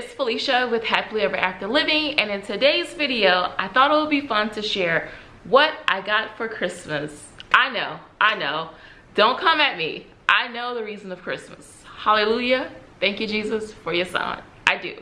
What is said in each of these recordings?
it's Felicia with Happily Ever After Living and in today's video I thought it would be fun to share what I got for Christmas. I know, I know, don't come at me. I know the reason of Christmas. Hallelujah, thank you Jesus for your son. I do.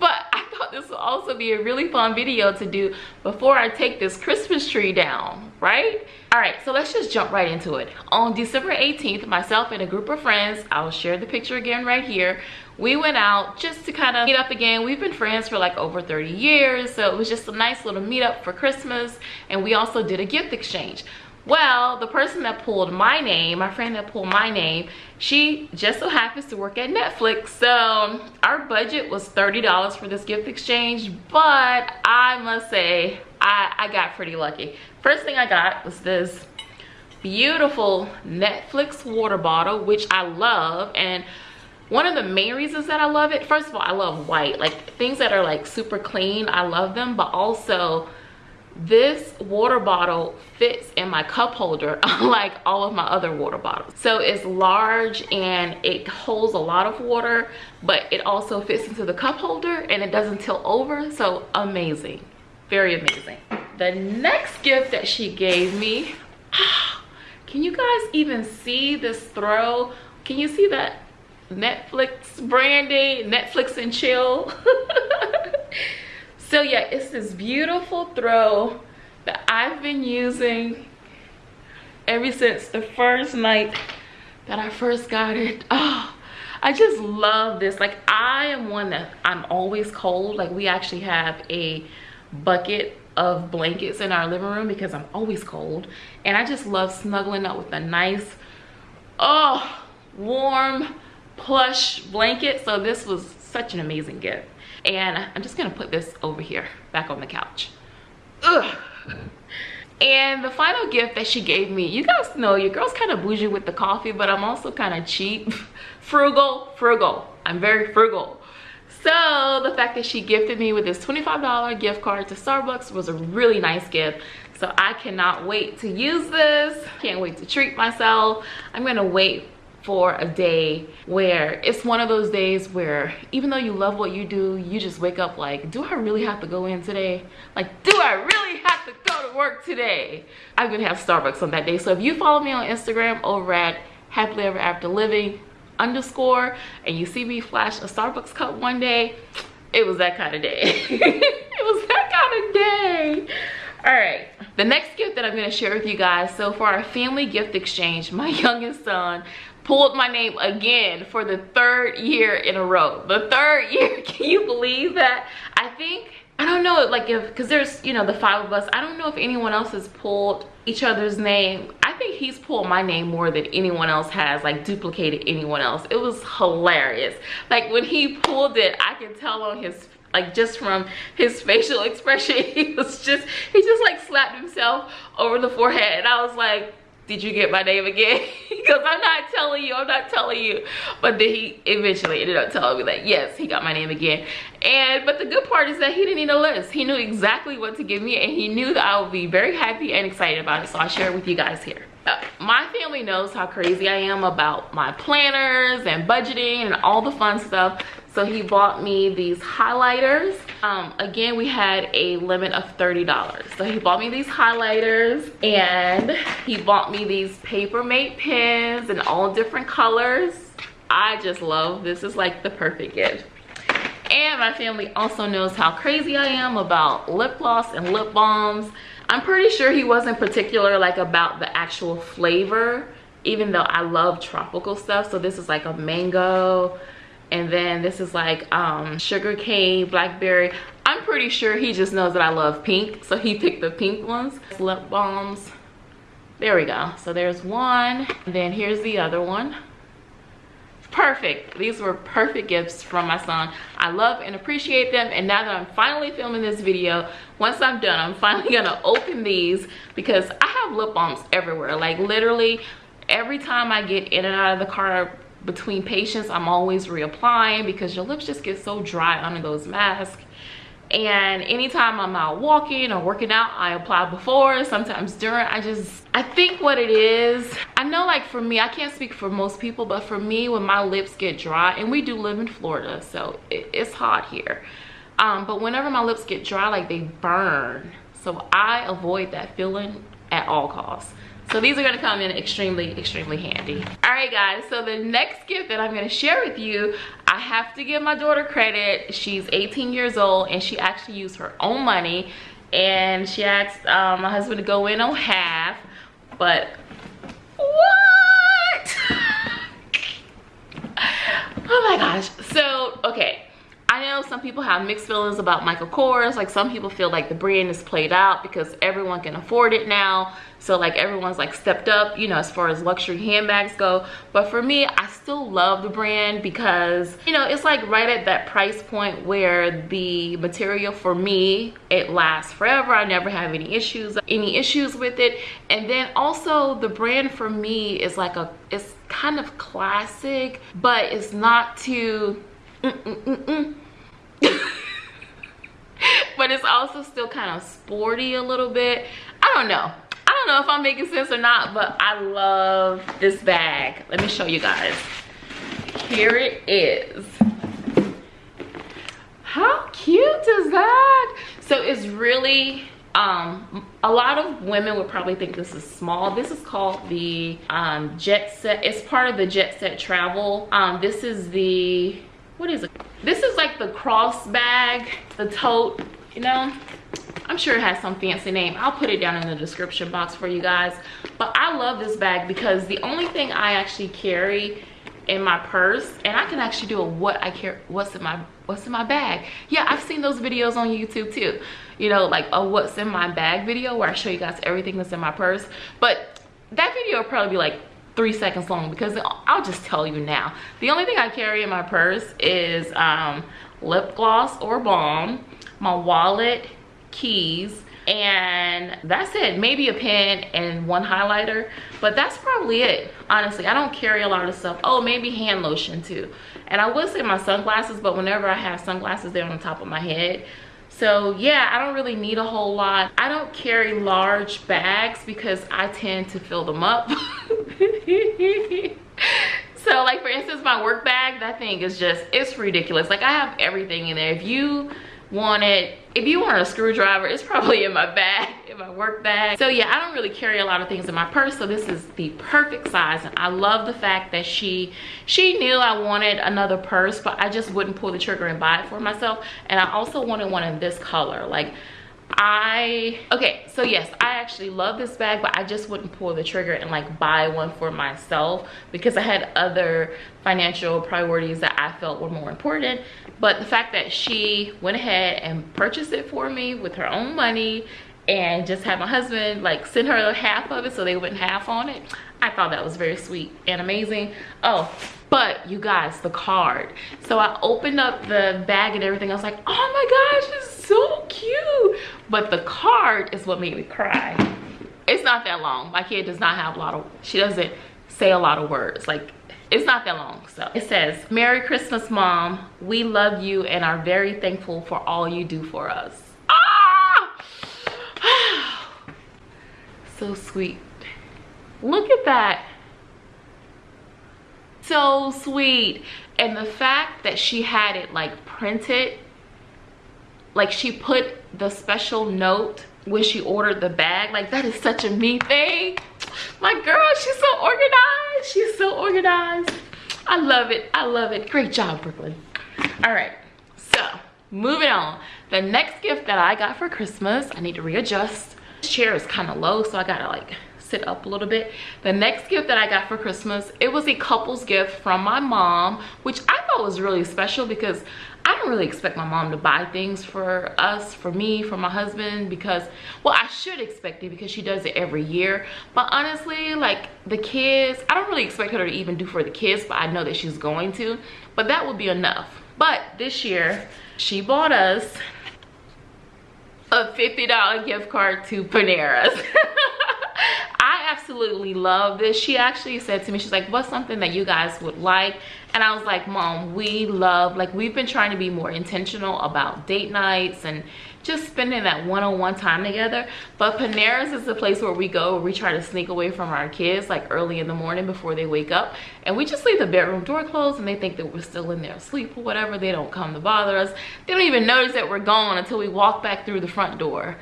But I thought this would also be a really fun video to do before I take this Christmas tree down, right? All right, so let's just jump right into it. On December 18th, myself and a group of friends, I'll share the picture again right here, we went out just to kind of meet up again. We've been friends for like over 30 years, so it was just a nice little meetup for Christmas, and we also did a gift exchange. Well, the person that pulled my name, my friend that pulled my name, she just so happens to work at Netflix. So our budget was $30 for this gift exchange, but I must say, I, I got pretty lucky. First thing I got was this beautiful Netflix water bottle, which I love. And one of the main reasons that I love it, first of all, I love white. Like things that are like super clean, I love them. But also this water bottle fits in my cup holder unlike all of my other water bottles. So it's large and it holds a lot of water but it also fits into the cup holder and it doesn't tilt over. So amazing very amazing. The next gift that she gave me ah, can you guys even see this throw? Can you see that netflix branding netflix and chill so yeah it's this beautiful throw that i've been using ever since the first night that i first got it. Oh i just love this. Like i am one that i'm always cold. Like we actually have a bucket of blankets in our living room because i'm always cold. And i just love snuggling up with a nice oh warm plush blanket. So this was such an amazing gift and I'm just gonna put this over here, back on the couch. Ugh. And the final gift that she gave me, you guys know your girl's kind of bougie with the coffee, but I'm also kind of cheap. frugal, frugal. I'm very frugal. So the fact that she gifted me with this $25 gift card to Starbucks was a really nice gift. So I cannot wait to use this. Can't wait to treat myself. I'm gonna wait for a day where it's one of those days where even though you love what you do you just wake up like do i really have to go in today? Like do i really have to go to work today? I'm gonna have starbucks on that day. So if you follow me on instagram over at happily ever after living underscore and you see me flash a starbucks cup one day it was that kind of day. It was that kind of day all right the next gift that i'm going to share with you guys so for our family gift exchange my youngest son pulled my name again for the third year in a row. The third year can you believe that? I think i don't know like if because there's you know the five of us i don't know if anyone else has pulled each other's name. I think he's pulled my name more than anyone else has like duplicated anyone else. It was hilarious. Like when he pulled it i could tell on his like just from his facial expression he was just he just like slapped himself over the forehead. And i was like did you get my name again? Because i'm not telling you i'm not telling you. But then he eventually ended up telling me that yes he got my name again. And but the good part is that he didn't need a list he knew exactly what to give me and he knew that i would be very happy and excited about it. So i'll share it with you guys here. Uh, my family knows how crazy i am about my planners and budgeting and all the fun stuff so he bought me these highlighters. Um, again we had a limit of 30 dollars. So he bought me these highlighters and he bought me these paper mate pens in all different colors. I just love this is like the perfect gift. And my family also knows how crazy i am about lip gloss and lip balms. I'm pretty sure he wasn't particular like about the actual flavor even though i love tropical stuff. So this is like a mango and then this is like um sugar cane blackberry. I'm pretty sure he just knows that i love pink so he picked the pink ones. Lip balms. There we go. So there's one. And then here's the other one. Perfect. These were perfect gifts from my son. I love and appreciate them. And now that i'm finally filming this video once i'm done i'm finally gonna open these because i have lip balms everywhere. Like literally every time i get in and out of the car between patients i'm always reapplying because your lips just get so dry under those masks. And anytime i'm out walking or working out i apply before sometimes during. I just i think what it is i know like for me i can't speak for most people but for me when my lips get dry and we do live in florida so it, it's hot here. Um, but whenever my lips get dry like they burn. So i avoid that feeling at all costs so these are gonna come in extremely, extremely handy. All right guys, so the next gift that I'm gonna share with you, I have to give my daughter credit. She's 18 years old and she actually used her own money and she asked um, my husband to go in on half, but what? oh my gosh, know some people have mixed feelings about Michael Kors. Like some people feel like the brand is played out because everyone can afford it now. So like everyone's like stepped up, you know, as far as luxury handbags go. But for me, I still love the brand because, you know, it's like right at that price point where the material for me, it lasts forever. I never have any issues, any issues with it. And then also the brand for me is like a, it's kind of classic, but it's not too Mm -mm -mm but it's also still kind of sporty a little bit. I don't know. I don't know if I'm making sense or not, but I love this bag. Let me show you guys. Here it is. How cute is that? So it's really um a lot of women would probably think this is small this is called the um jet set it's part of the jet set travel um this is the what is it this is like the cross bag the tote you know? I'm sure it has some fancy name. I'll put it down in the description box for you guys. But i love this bag because the only thing i actually carry in my purse and i can actually do a what i care what's in my what's in my bag. Yeah i've seen those videos on youtube too. You know like a what's in my bag video where i show you guys everything that's in my purse. But that video will probably be like three seconds long because I'll just tell you now. The only thing I carry in my purse is um, lip gloss or balm, my wallet, keys, and that's it. Maybe a pen and one highlighter, but that's probably it. Honestly, I don't carry a lot of stuff. Oh, maybe hand lotion too. And I would say my sunglasses, but whenever I have sunglasses, they're on the top of my head so yeah i don't really need a whole lot. I don't carry large bags because i tend to fill them up. So like for instance my work bag that thing is just it's ridiculous. Like i have everything in there. If you wanted if you want a screwdriver it's probably in my bag in my work bag. So yeah i don't really carry a lot of things in my purse so this is the perfect size and i love the fact that she she knew i wanted another purse but i just wouldn't pull the trigger and buy it for myself and i also wanted one in this color. Like I, okay, so yes, I actually love this bag, but I just wouldn't pull the trigger and like buy one for myself because I had other financial priorities that I felt were more important. But the fact that she went ahead and purchased it for me with her own money and just had my husband like send her half of it so they went half on it, I thought that was very sweet and amazing. Oh, but you guys, the card. So I opened up the bag and everything. I was like, oh my gosh, so cute. But the card is what made me cry. It's not that long. My kid does not have a lot of, she doesn't say a lot of words. Like, it's not that long. So it says, Merry Christmas, Mom. We love you and are very thankful for all you do for us. Ah! so sweet. Look at that so sweet and the fact that she had it like printed like she put the special note when she ordered the bag. Like that is such a me thing. My girl she's so organized. She's so organized. I love it. I love it. Great job brooklyn. All right. So moving on. The next gift that i got for christmas i need to readjust. This chair is kind of low so i gotta like sit up a little bit. The next gift that i got for christmas it was a couple's gift from my mom which i thought was really special because don't really expect my mom to buy things for us for me for my husband because well i should expect it because she does it every year. But honestly like the kids i don't really expect her to even do for the kids but i know that she's going to. But that would be enough. But this year she bought us a $50 gift card to Panera's. I absolutely love this. She actually said to me, she's like, what's something that you guys would like? and i was like mom we love like we've been trying to be more intentional about date nights and just spending that one-on-one -on -one time together. But Panera's is the place where we go we try to sneak away from our kids like early in the morning before they wake up. And we just leave the bedroom door closed and they think that we're still in there asleep or whatever. They don't come to bother us. They don't even notice that we're gone until we walk back through the front door.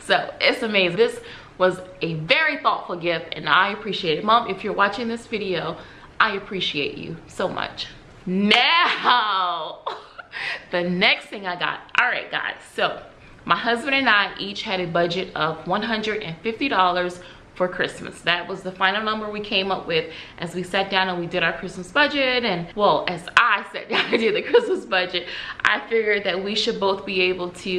So it's amazing. This was a very thoughtful gift and i appreciate it. Mom if you're watching this video i appreciate you so much. Now the next thing i got. All right guys. So my husband and I each had a budget of $150 for Christmas. That was the final number we came up with as we sat down and we did our Christmas budget. And well, as I sat down and did the Christmas budget, I figured that we should both be able to,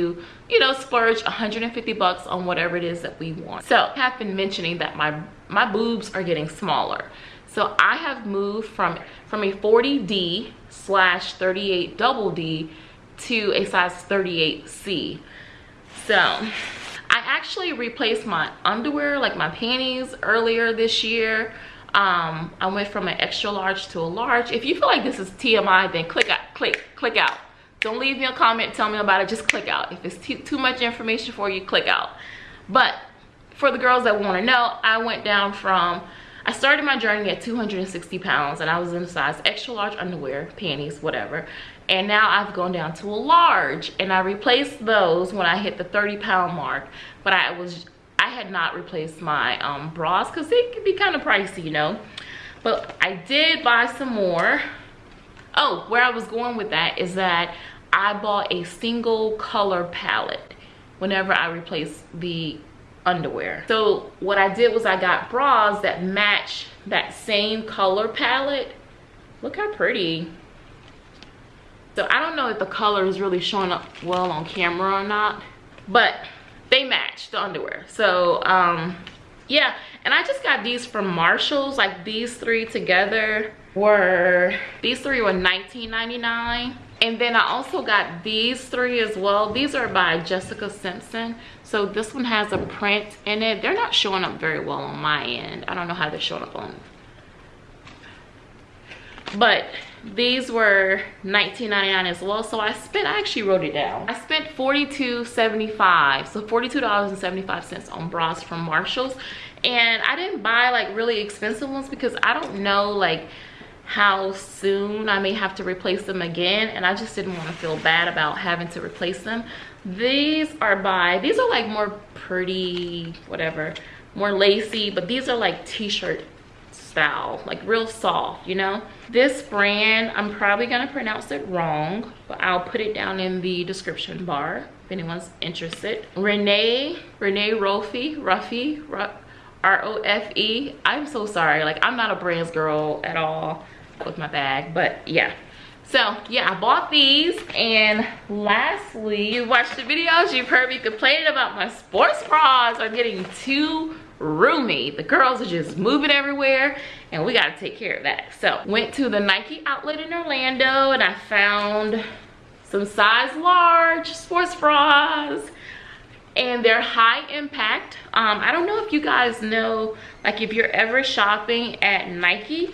you know, splurge 150 bucks on whatever it is that we want. So I have been mentioning that my, my boobs are getting smaller. So I have moved from, from a 40D slash 38 double D to a size 38C so i actually replaced my underwear like my panties earlier this year. Um i went from an extra large to a large. If you feel like this is tmi then click out click click out. Don't leave me a comment tell me about it just click out. If it's too much information for you click out. But for the girls that want to know i went down from I started my journey at 260 pounds and I was in a size extra large underwear, panties, whatever and now I've gone down to a large and I replaced those when I hit the 30 pound mark. But I was I had not replaced my um, bras because they can be kind of pricey you know? But I did buy some more. Oh where I was going with that is that I bought a single color palette whenever I replaced the underwear. So what I did was I got bras that match that same color palette. Look how pretty so I don't know if the color is really showing up well on camera or not, but they match the underwear. So um, yeah, and I just got these from Marshalls, like these three together were, these three were $19.99. And then I also got these three as well. These are by Jessica Simpson. So this one has a print in it. They're not showing up very well on my end. I don't know how they're showing up on. But these were 19.99 as well so i spent i actually wrote it down. I spent 42.75 so 42 dollars and 75 cents on bras from marshalls. And i didn't buy like really expensive ones because i don't know like how soon i may have to replace them again and i just didn't want to feel bad about having to replace them. These are by these are like more pretty whatever more lacy but these are like t-shirt style like real soft you know? This brand i'm probably gonna pronounce it wrong but i'll put it down in the description bar if anyone's interested. Renee renee rofi ruffy r-o-f-e i'm so sorry like i'm not a brands girl at all with my bag but yeah. So yeah i bought these and lastly you watched the videos you've heard me complaining about my sports bras are getting too roomy. The girls are just moving everywhere and we got to take care of that. So went to the nike outlet in orlando and i found some size large sports bras and they're high impact. Um i don't know if you guys know like if you're ever shopping at nike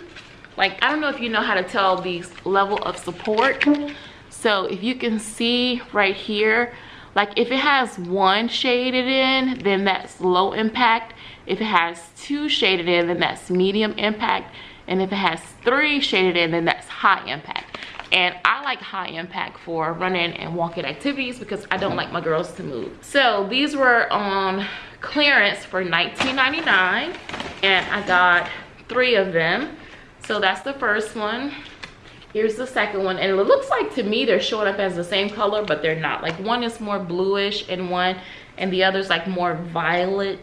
like i don't know if you know how to tell the level of support. So if you can see right here like if it has one shaded in then that's low impact if it has two shaded in, then that's medium impact. And if it has three shaded in, then that's high impact. And I like high impact for running and walking activities because I don't like my girls to move. So these were on clearance for $19.99 and I got three of them. So that's the first one. Here's the second one. And it looks like to me they're showing up as the same color, but they're not. Like one is more bluish and one, and the other's like more violet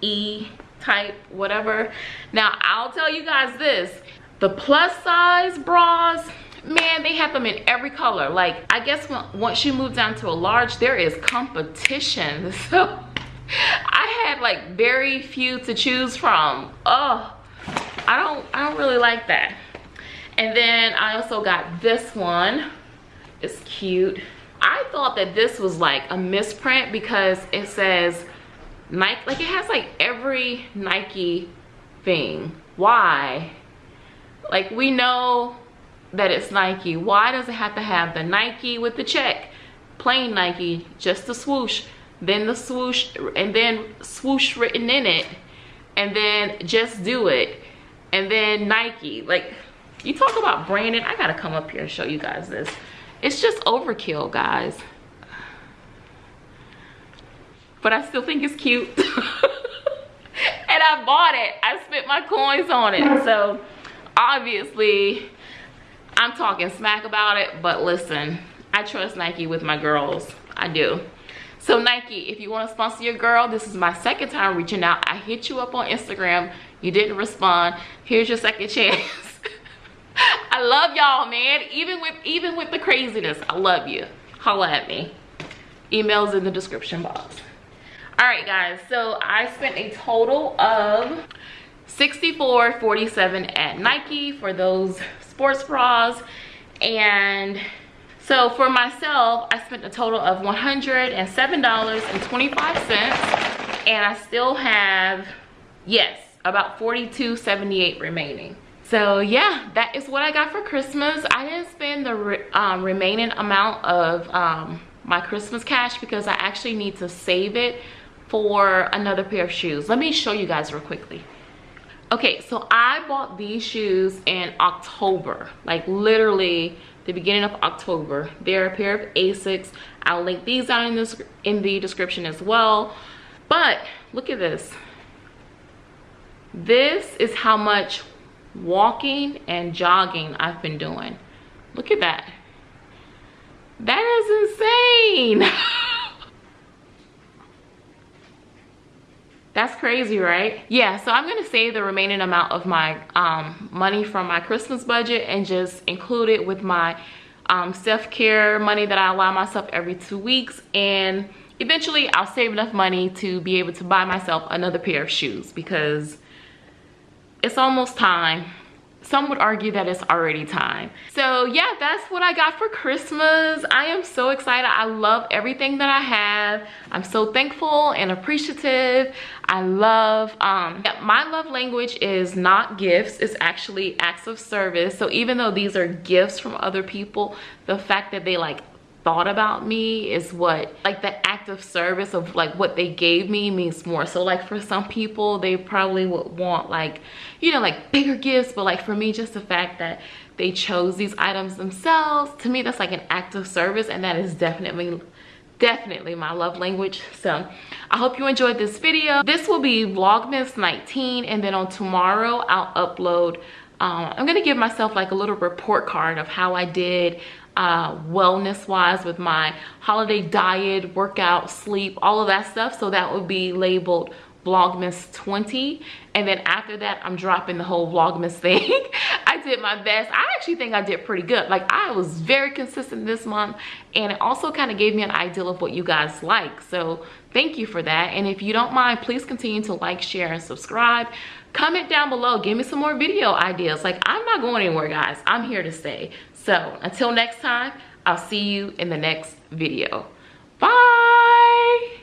E type, whatever. Now, I'll tell you guys this. The plus size bras, man, they have them in every color. Like, I guess when, once you move down to a large, there is competition. So, I had like very few to choose from. Oh, I don't, I don't really like that. And then I also got this one. It's cute. I thought that this was like a misprint because it says Nike, like it has like every Nike thing. Why? Like we know that it's Nike? Why does it have to have the Nike with the check? Plain Nike, just the swoosh, then the swoosh, and then swoosh written in it, and then just do it, and then Nike. Like, you talk about branding, I gotta come up here and show you guys this. It's just overkill, guys. But I still think it's cute. and I bought it. I spent my coins on it. So, obviously, I'm talking smack about it, but listen, I trust Nike with my girls. I do. So Nike, if you want to sponsor your girl, this is my second time reaching out. I hit you up on Instagram. You didn't respond. Here's your second chance. I love y'all, man. Even with even with the craziness, I love you. Holla at me. Emails in the description box. All right, guys. So I spent a total of 64.47 at Nike for those sports bras. And so for myself i spent a total of 107 dollars and 25 cents. And i still have yes about 42.78 remaining. So yeah that is what i got for christmas. I didn't spend the re um, remaining amount of um, my christmas cash because i actually need to save it for another pair of shoes. Let me show you guys real quickly. Okay so i bought these shoes in october like literally the beginning of october. They're a pair of asics. I'll link these down in this in the description as well. But look at this. This is how much walking and jogging i've been doing. Look at that. That is insane That's crazy, right? Yeah, so I'm gonna save the remaining amount of my um, money from my Christmas budget and just include it with my um, self-care money that I allow myself every two weeks. And eventually I'll save enough money to be able to buy myself another pair of shoes because it's almost time some would argue that it's already time. So yeah that's what i got for christmas. I am so excited. I love everything that i have. I'm so thankful and appreciative. I love um yeah, my love language is not gifts. It's actually acts of service. So even though these are gifts from other people the fact that they like thought about me is what like the act of service of like what they gave me means more. So like for some people they probably would want like you know like bigger gifts but like for me just the fact that they chose these items themselves to me that's like an act of service and that is definitely definitely my love language. So i hope you enjoyed this video. This will be vlogmas 19 and then on tomorrow i'll upload um, i'm gonna give myself like a little report card of how i did uh, wellness wise with my holiday diet, workout, sleep, all of that stuff. So that would be labeled Vlogmas 20. And then after that, I'm dropping the whole Vlogmas thing. I did my best. I actually think I did pretty good. Like I was very consistent this month and it also kind of gave me an idea of what you guys like. So thank you for that. And if you don't mind, please continue to like, share, and subscribe. Comment down below. Give me some more video ideas. Like I'm not going anywhere, guys. I'm here to stay. So until next time, I'll see you in the next video. Bye.